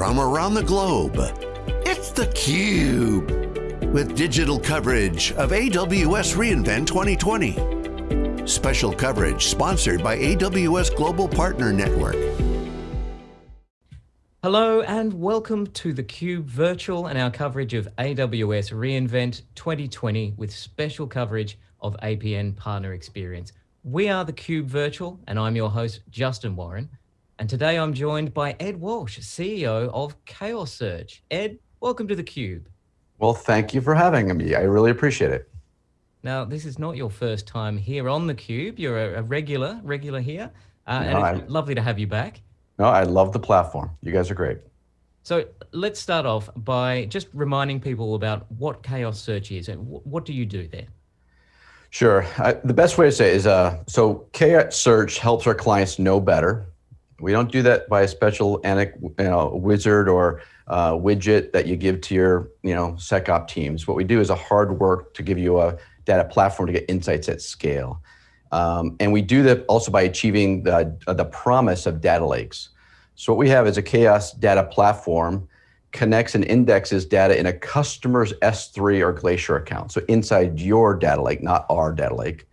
from around the globe. It's theCUBE, with digital coverage of AWS reInvent 2020. Special coverage sponsored by AWS Global Partner Network. Hello and welcome to theCUBE Virtual and our coverage of AWS reInvent 2020 with special coverage of APN Partner Experience. We are theCUBE Virtual and I'm your host, Justin Warren. And today I'm joined by Ed Walsh, CEO of Chaos Search. Ed, welcome to theCUBE. Well, thank you for having me. I really appreciate it. Now, this is not your first time here on theCUBE. You're a, regular, regular here. Uh, no, and it's I, lovely to have you back. No, I love the platform. You guys are great. So let's start off by just reminding people about what Chaos Search is and what do you do there? Sure. I, the best way to say is, uh, so Chaos Search helps our clients know better we don't do that by a special you know, wizard or uh, widget that you give to your you know, SecOp teams. What we do is a hard work to give you a data platform to get insights at scale. Um, and we do that also by achieving the, uh, the promise of data lakes. So what we have is a chaos data platform connects and indexes data in a customer's S3 or Glacier account. So inside your data lake, not our data lake,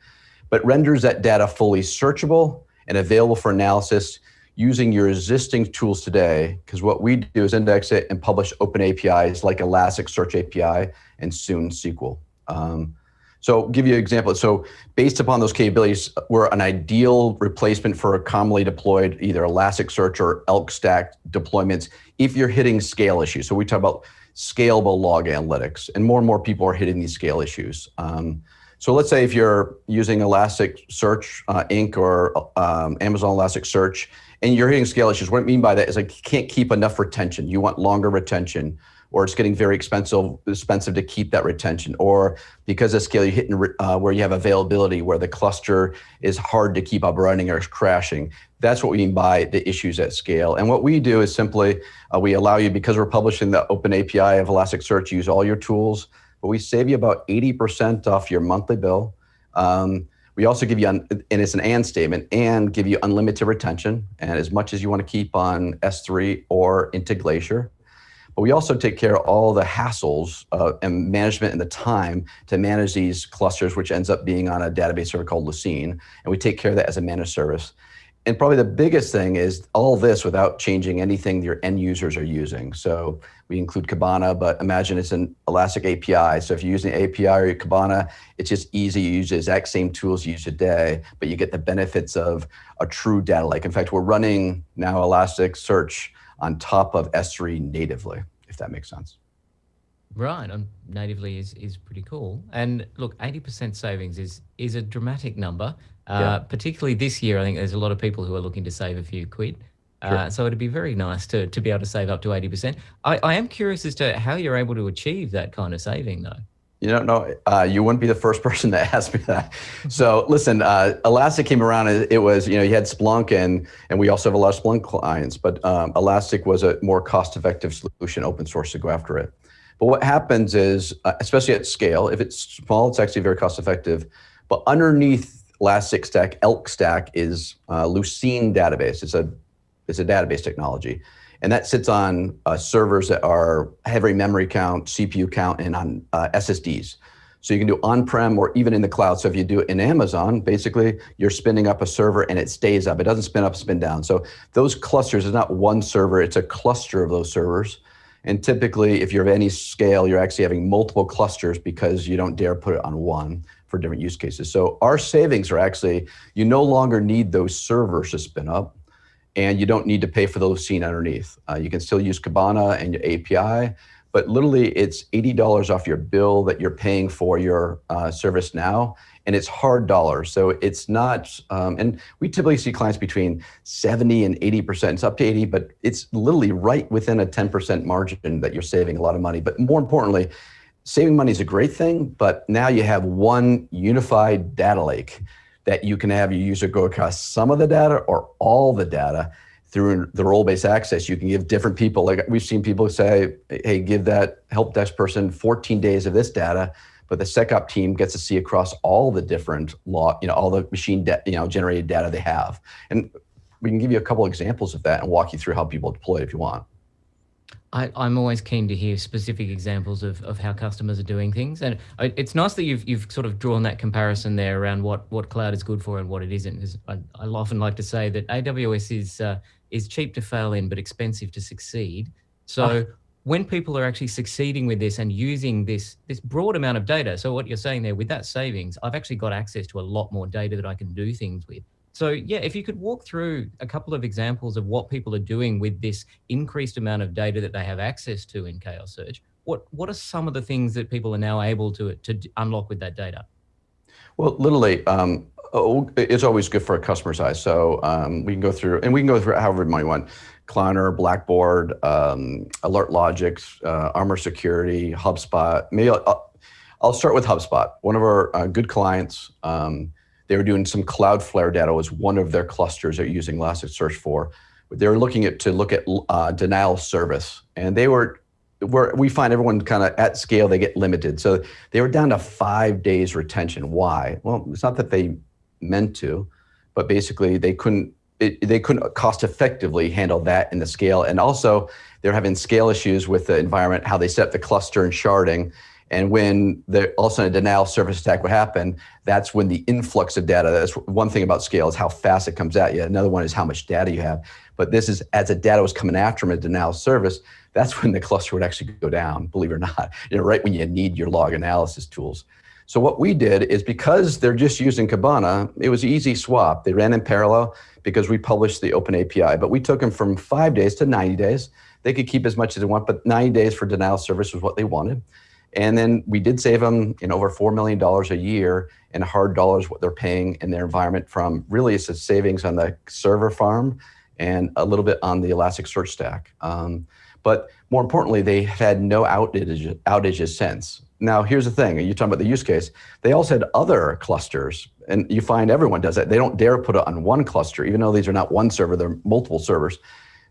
but renders that data fully searchable and available for analysis using your existing tools today, because what we do is index it and publish open APIs like Elasticsearch API and soon SQL. Um, so give you an example. So based upon those capabilities, we're an ideal replacement for a commonly deployed either Elasticsearch or Elk Stack deployments if you're hitting scale issues. So we talk about scalable log analytics and more and more people are hitting these scale issues. Um, so let's say if you're using Elasticsearch uh, Inc. or um, Amazon Elasticsearch and you're hitting scale issues. What I mean by that is like you can't keep enough retention. You want longer retention, or it's getting very expensive expensive to keep that retention, or because of scale, you're hitting uh, where you have availability, where the cluster is hard to keep up running or is crashing. That's what we mean by the issues at scale. And what we do is simply uh, we allow you because we're publishing the open API of Elasticsearch, use all your tools, but we save you about 80% off your monthly bill. Um, we also give you, and it's an and statement, and give you unlimited retention and as much as you want to keep on S3 or into Glacier. But we also take care of all the hassles uh, and management and the time to manage these clusters, which ends up being on a database server called Lucene. And we take care of that as a managed service. And probably the biggest thing is all this without changing anything your end users are using. So we include Kibana, but imagine it's an Elastic API. So if you're using API or Kibana, it's just easy. You use the exact same tools you use today, but you get the benefits of a true data lake. In fact, we're running now Elasticsearch on top of S3 natively, if that makes sense. Right, natively is, is pretty cool. And look, 80% savings is, is a dramatic number. Uh, yeah. Particularly this year, I think there's a lot of people who are looking to save a few quid. Uh, sure. Uh, so it'd be very nice to, to be able to save up to 80%. I, I am curious as to how you're able to achieve that kind of saving though. You don't know, uh, you wouldn't be the first person to ask me that. So listen, uh, Elastic came around, and it was, you know, you had Splunk and, and we also have a lot of Splunk clients, but um, Elastic was a more cost-effective solution, open source to go after it. But what happens is, uh, especially at scale, if it's small, it's actually very cost-effective, but underneath Elastic Stack, Elk Stack is uh, Lucene database. It's a, it's a database technology. And that sits on uh, servers that are heavy memory count, CPU count, and on uh, SSDs. So you can do on-prem or even in the cloud. So if you do it in Amazon, basically you're spinning up a server and it stays up. It doesn't spin up, spin down. So those clusters is not one server, it's a cluster of those servers. And typically, if you're of any scale, you're actually having multiple clusters because you don't dare put it on one for different use cases. So our savings are actually, you no longer need those servers to spin up and you don't need to pay for those seen underneath. Uh, you can still use Kibana and your API, but literally it's $80 off your bill that you're paying for your uh, service now, and it's hard dollars. So it's not, um, and we typically see clients between 70 and 80%, it's up to 80, but it's literally right within a 10% margin that you're saving a lot of money. But more importantly, saving money is a great thing, but now you have one unified data lake that you can have your user go across some of the data or all the data through the role-based access. You can give different people, like we've seen people say, hey, give that help desk person 14 days of this data, but the SecOp team gets to see across all the different law, you know, all the machine, you know, generated data they have. And we can give you a couple examples of that and walk you through how people deploy it if you want. I, am always keen to hear specific examples of, of how customers are doing things. And it's nice that you've, you've sort of drawn that comparison there around what, what cloud is good for and what it isn't. Because I, I often like to say that AWS is, uh, is cheap to fail in, but expensive to succeed. So oh. when people are actually succeeding with this and using this, this broad amount of data, so what you're saying there with that savings, I've actually got access to a lot more data that I can do things with. So yeah, if you could walk through a couple of examples of what people are doing with this increased amount of data that they have access to in Chaos Search, what, what are some of the things that people are now able to, to unlock with that data? Well, literally, um, oh, it's always good for a customer size. So um, we can go through, and we can go through however many you want. Klarna, Blackboard, um, Alert Logics, uh, Armor Security, HubSpot. Maybe I'll, I'll, start with HubSpot. One of our uh, good clients, um, they were doing some Cloudflare data was one of their clusters they're using Elasticsearch for. They were looking at to look at uh, denial service, and they were where we find everyone kind of at scale they get limited. So they were down to five days retention. Why? Well, it's not that they meant to, but basically they couldn't it, they couldn't cost effectively handle that in the scale, and also they're having scale issues with the environment, how they set the cluster and sharding, and when the, all of a sudden a denial service attack would happen, that's when the influx of data, that's one thing about scale is how fast it comes at you. Another one is how much data you have. But this is, as the data was coming after them a denial service, that's when the cluster would actually go down, believe it or not, you know, right when you need your log analysis tools. So what we did is because they're just using Kibana, it was easy swap. They ran in parallel because we published the open API, but we took them from five days to 90 days. They could keep as much as they want, but 90 days for denial service was what they wanted. And then we did save them in over $4 million a year in hard dollars what they're paying in their environment from really it's a savings on the server farm and a little bit on the Elasticsearch stack. Um, but more importantly, they had no outage, outages since. Now, here's the thing, you're talking about the use case. They also had other clusters, and you find everyone does that. They don't dare put it on one cluster, even though these are not one server, they're multiple servers.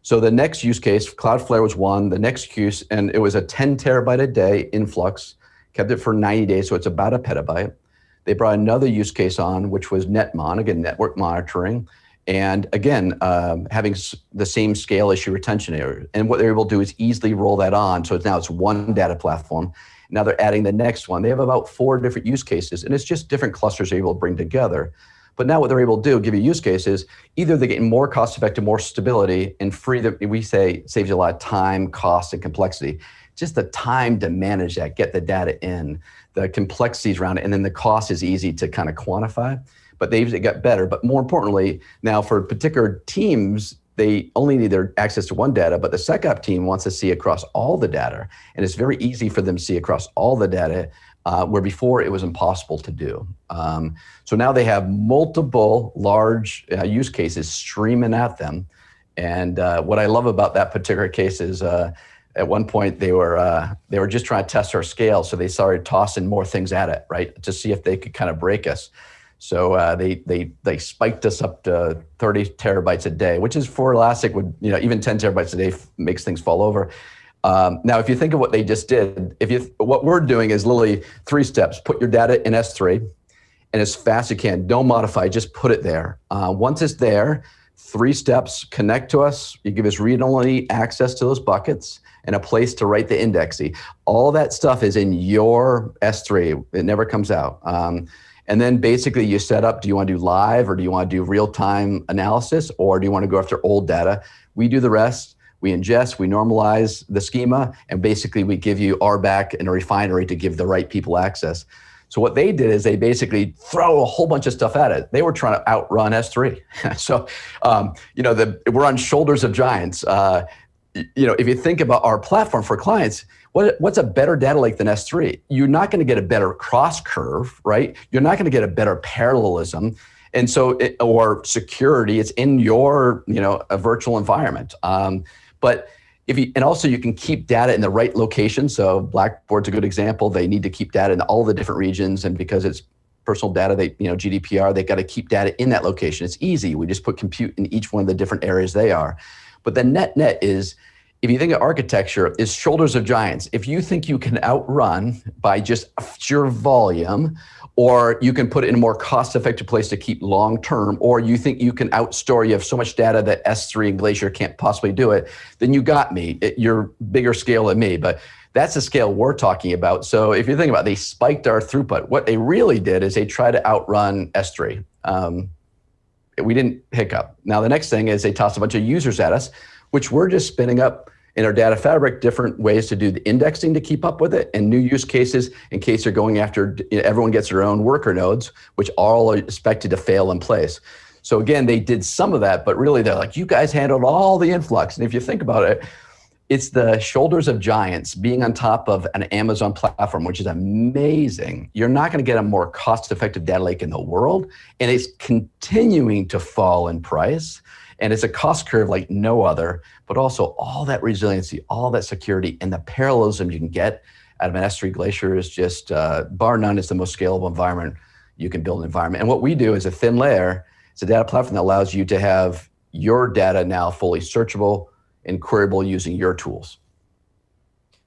So the next use case, Cloudflare was one, the next use, and it was a 10 terabyte a day influx, kept it for 90 days, so it's about a petabyte. They brought another use case on, which was Netmon, again, network monitoring, and again, um, having the same scale issue retention error. And what they're able to do is easily roll that on, so it's now it's one data platform. Now they're adding the next one. They have about four different use cases, and it's just different clusters they're able to bring together. But now what they're able to do, give you use cases, either they're getting more cost effective, more stability, and free the, we say saves you a lot of time, cost, and complexity. Just the time to manage that, get the data in, the complexities around it, and then the cost is easy to kind of quantify. But they've got better. But more importantly, now for particular teams, they only need their access to one data, but the SecOp team wants to see across all the data. And it's very easy for them to see across all the data uh, where before it was impossible to do. Um, so now they have multiple large uh, use cases streaming at them. And uh, what I love about that particular case is uh, at one point they were uh, they were just trying to test our scale, so they started tossing more things at it, right, to see if they could kind of break us. So uh, they they they spiked us up to 30 terabytes a day, which is for Elastic would you know even 10 terabytes a day makes things fall over. Um, now, if you think of what they just did, if you what we're doing is literally three steps: put your data in S3, and as fast as you can. Don't modify; just put it there. Uh, once it's there, three steps: connect to us. You give us read-only access to those buckets and a place to write the indexing. All that stuff is in your S3. It never comes out. Um, and then basically you set up, do you want to do live or do you want to do real-time analysis or do you want to go after old data? We do the rest we ingest, we normalize the schema, and basically we give you RBAC and a refinery to give the right people access. So what they did is they basically throw a whole bunch of stuff at it. They were trying to outrun S3. so, um, you know, the, we're on shoulders of giants. Uh, you know, if you think about our platform for clients, what, what's a better data lake than S3? You're not going to get a better cost curve, right? You're not going to get a better parallelism and so it, or security it's in your you know a virtual environment um, but if you, and also you can keep data in the right location. So Blackboard's a good example. They need to keep data in all the different regions. And because it's personal data, they, you know, GDPR, they've got to keep data in that location. It's easy. We just put compute in each one of the different areas they are. But the net net is if you think of architecture, is shoulders of giants. If you think you can outrun by just sheer volume, or you can put it in a more cost-effective place to keep long-term, or you think you can outstore, you have so much data that S3 and Glacier can't possibly do it, then you got me. It, you're bigger scale than me, but that's the scale we're talking about. So if you think about it, they spiked our throughput. What they really did is they tried to outrun S3. Um, we didn't hiccup. Now the next thing is they tossed a bunch of users at us, which we're just spinning up in our data fabric different ways to do the indexing to keep up with it and new use cases in case they're going after, everyone gets their own worker nodes, which all are expected to fail in place. So again, they did some of that, but really they're like, you guys handled all the influx. And if you think about it, it's the shoulders of giants being on top of an Amazon platform, which is amazing. You're not going to get a more cost effective data lake in the world. And it's continuing to fall in price. And it's a cost curve like no other, but also all that resiliency, all that security, and the parallelism you can get out of an S3 Glacier is just, uh, bar none, it's the most scalable environment you can build an environment. And what we do is a thin layer, it's a data platform that allows you to have your data now fully searchable, and queryable using your tools.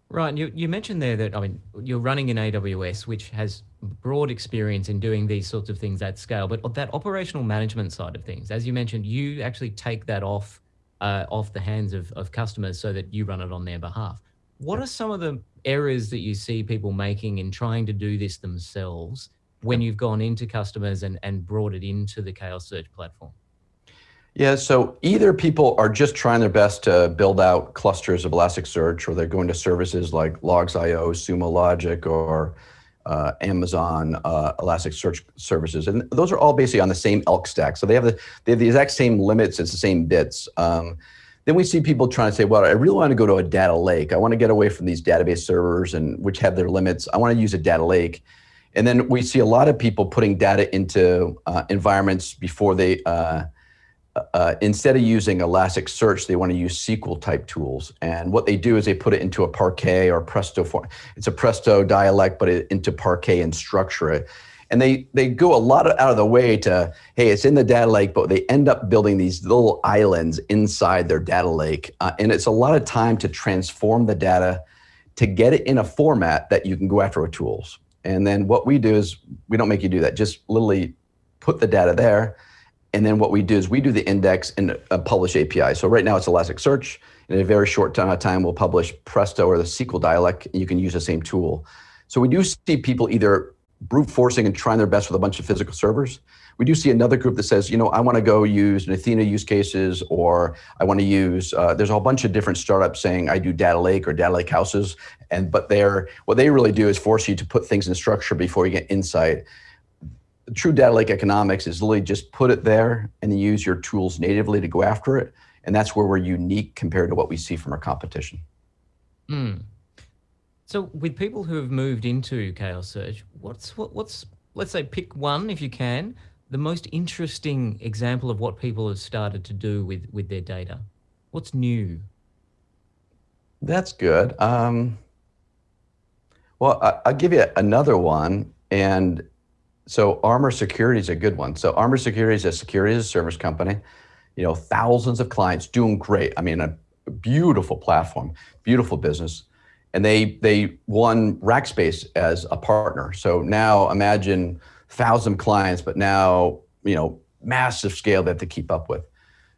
Right, you, you mentioned there that, I mean, you're running in AWS, which has broad experience in doing these sorts of things at scale, but that operational management side of things, as you mentioned, you actually take that off uh, off the hands of, of customers so that you run it on their behalf. What are some of the errors that you see people making in trying to do this themselves when you've gone into customers and, and brought it into the Chaos Search platform? Yeah, so either people are just trying their best to build out clusters of Elasticsearch, or they're going to services like Logz.io, Sumo Logic, or uh, Amazon uh, Elasticsearch services, and those are all basically on the same ELK stack. So they have the they have the exact same limits, it's the same bits. Um, then we see people trying to say, well, I really want to go to a data lake. I want to get away from these database servers and which have their limits. I want to use a data lake. And then we see a lot of people putting data into uh, environments before they uh, instead of using Elasticsearch, they want to use SQL type tools. And what they do is they put it into a Parquet or Presto form. It's a Presto dialect, but it, into Parquet and structure it. And they, they go a lot of, out of the way to, hey, it's in the data lake, but they end up building these little islands inside their data lake. Uh, and it's a lot of time to transform the data to get it in a format that you can go after with tools. And then what we do is we don't make you do that. Just literally put the data there and then what we do is we do the index and uh, publish API. So right now it's Elasticsearch. In a very short time, we'll publish Presto or the SQL dialect, and you can use the same tool. So we do see people either brute forcing and trying their best with a bunch of physical servers. We do see another group that says, you know, I want to go use an Athena use cases, or I want to use, uh, there's a whole bunch of different startups saying I do data lake or data lake houses. And, but they're, what they really do is force you to put things in structure before you get insight true data lake economics is literally just put it there and then use your tools natively to go after it. And that's where we're unique compared to what we see from our competition. Mm. So with people who have moved into Chaos Search, what's, what, what's, let's say pick one if you can, the most interesting example of what people have started to do with, with their data? What's new? That's good. Um, well, I, will give you another one. And so Armor Security is a good one. So Armor Security is a security as a service company. You know, thousands of clients doing great. I mean, a beautiful platform, beautiful business. And they they won Rackspace as a partner. So now imagine thousand clients, but now, you know, massive scale that they have to keep up with.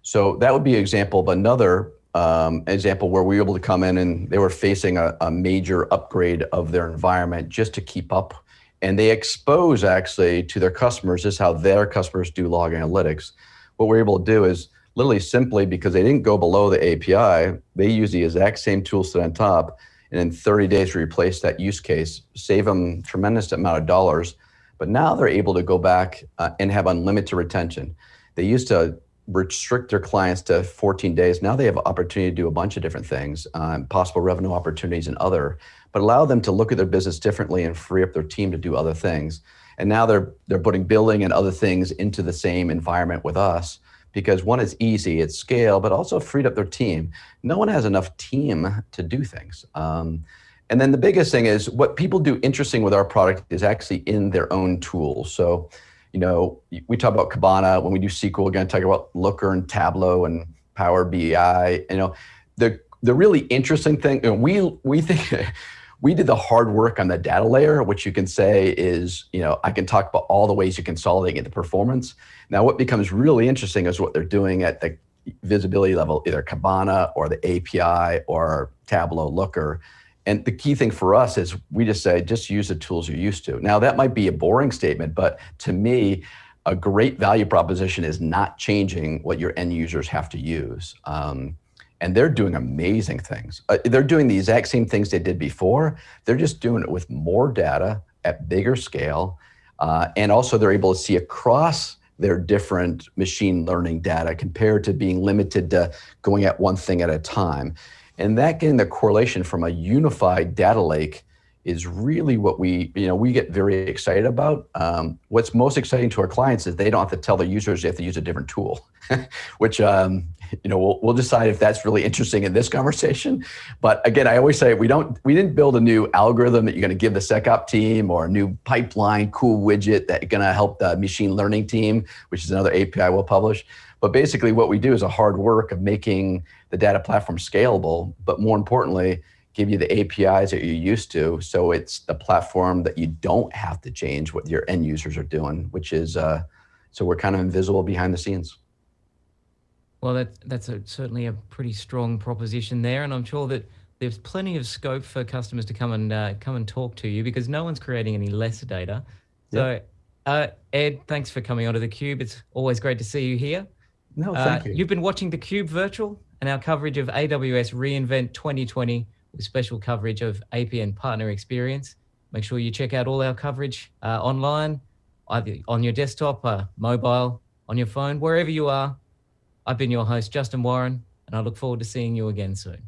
So that would be an example of another um, example where we were able to come in and they were facing a, a major upgrade of their environment just to keep up and they expose actually to their customers is how their customers do log analytics. What we're able to do is literally simply because they didn't go below the API, they use the exact same tool set on top, and in 30 days replace that use case, save them tremendous amount of dollars. But now they're able to go back uh, and have unlimited retention. They used to restrict their clients to 14 days. Now they have opportunity to do a bunch of different things, um, possible revenue opportunities and other but allow them to look at their business differently and free up their team to do other things. And now they're they're putting billing and other things into the same environment with us because one is easy, it's scale, but also freed up their team. No one has enough team to do things. Um, and then the biggest thing is what people do interesting with our product is actually in their own tools. So, you know, we talk about Kibana when we do SQL, to talk about Looker and Tableau and Power BI. You know, the the really interesting thing, you know, we we think we did the hard work on the data layer, which you can say is, you know, I can talk about all the ways you consolidate the performance. Now, what becomes really interesting is what they're doing at the visibility level, either Kibana or the API or Tableau Looker. And the key thing for us is we just say, just use the tools you're used to. Now, that might be a boring statement, but to me, a great value proposition is not changing what your end users have to use. Um, and they're doing amazing things. Uh, they're doing the exact same things they did before. They're just doing it with more data at bigger scale. Uh, and also they're able to see across their different machine learning data compared to being limited to going at one thing at a time. And that getting the correlation from a unified data lake is really what we, you know, we get very excited about. Um, what's most exciting to our clients is they don't have to tell their users they have to use a different tool, which, um, you know, we'll, we'll decide if that's really interesting in this conversation. But again, I always say we don't, we didn't build a new algorithm that you're going to give the SecOp team or a new pipeline cool widget that going to help the machine learning team, which is another API we'll publish. But basically what we do is a hard work of making the data platform scalable, but more importantly, give you the APIs that you're used to. So it's the platform that you don't have to change what your end users are doing, which is, uh, so we're kind of invisible behind the scenes. Well, that, that's a, certainly a pretty strong proposition there. And I'm sure that there's plenty of scope for customers to come and uh, come and talk to you because no one's creating any less data. So uh, Ed, thanks for coming onto theCUBE. It's always great to see you here. No, thank uh, you. You've been watching theCUBE Virtual and our coverage of AWS reInvent 2020 with special coverage of APN partner experience. Make sure you check out all our coverage uh, online, either on your desktop, uh, mobile, on your phone, wherever you are. I've been your host, Justin Warren, and I look forward to seeing you again soon.